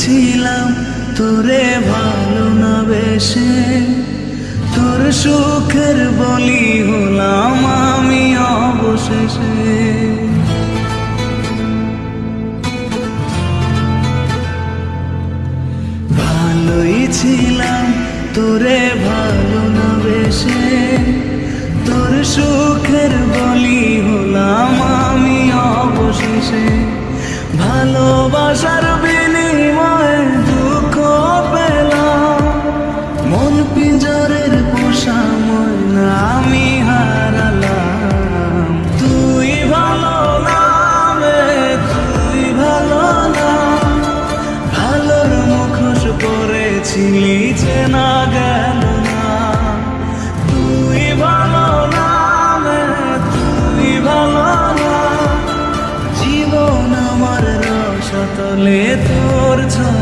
ছিলাম তোরে ভালো না বেশে। তোর সুখের বলি হলাম আমি অবশেষে। ভালোই ছিলাম তোরে ভালো না বেশে তোর সুখের বলি পরেছিলি না গেল না। তুই ভালো না তুই ভালো না। জীবন আমার রসতলে তোর চলো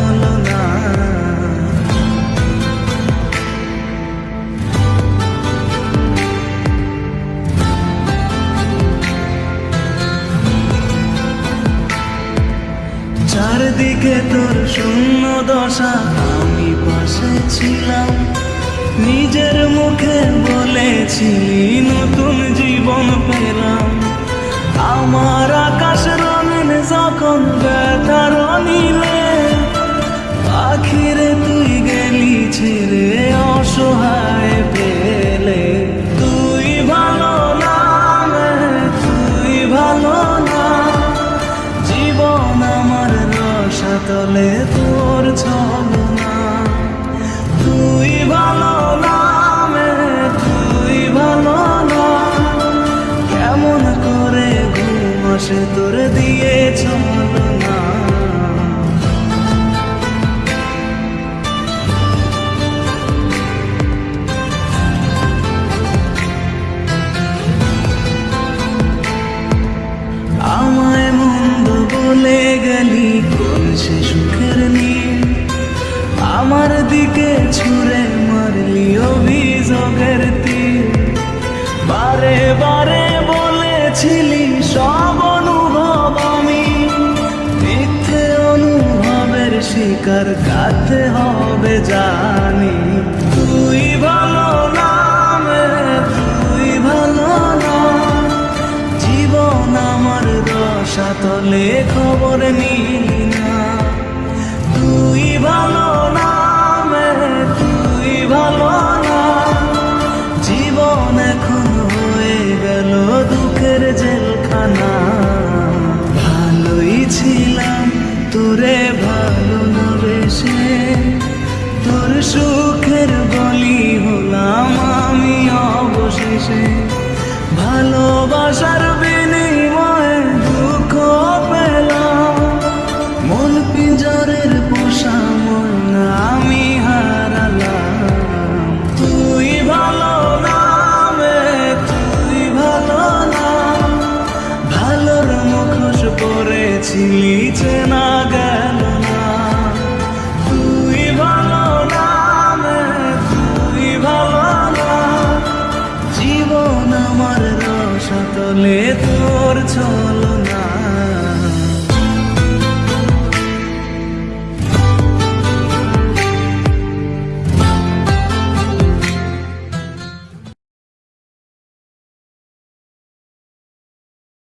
চারদিকে তোর শূন্য দশা। আমি পাশে ছিলাম নিজের মুখে বলেছিলি নতুন জীবন পেলাম। আমার রসাতলে তোর ছলনা। তুই ভালো না তুই ভালো না। কেমন করে ঘুম আসে তোর দিয়ে আমার দিকে ছুঁড়ে মারলি অভিযোগের তীর। বারে বারে বলেছিলি, সব অনুভব আমি। মিথ্যে অনুভবের শিকার কাতে হবে জানি। তুই ভালো না তুই ভালো না। জীবন আমার রসাতলে খবর নিলি সুখের বলি হলাম আমি অবশেষে। ভালোবাসার বিনিময়ে দুঃখ পেলাম। পিঞ্জরের আমি তুই ভালো তুই ভালো না। ভালোর মুখোশ told